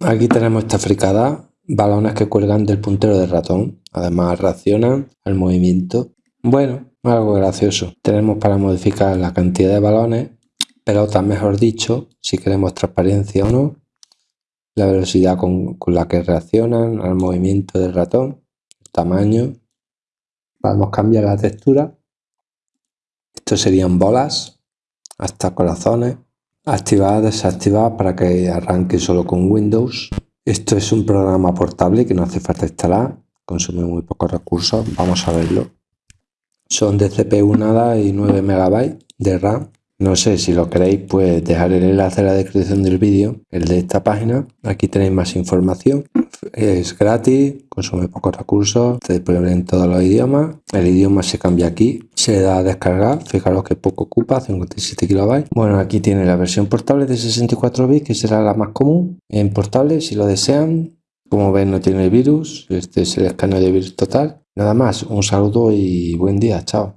Aquí tenemos esta fricada, balones que cuelgan del puntero del ratón. Además reaccionan al movimiento. Bueno, algo gracioso. Tenemos para modificar la cantidad de balones, pelotas mejor dicho, si queremos transparencia o no, la velocidad con, la que reaccionan al movimiento del ratón, el tamaño. Podemos cambiar la textura. Estos serían bolas, hasta corazones activar, desactivar para que arranque solo con Windows. Esto es un programa portable que no hace falta instalar, consume muy pocos recursos, vamos a verlo. Son de CPU nada y 9 MB de RAM. No sé si lo queréis, pues dejar el enlace en la descripción del vídeo, el de esta página. Aquí tenéis más información. Es gratis, consume pocos recursos, se disponible en todos los idiomas. El idioma se cambia aquí, se da a descargar. Fijaros que poco ocupa, 57 KB. Bueno, aquí tiene la versión portable de 64 bits, que será la más común en portable si lo desean. Como ven, no tiene virus. Este es el escáner de virus total. Nada más, un saludo y buen día. Chao.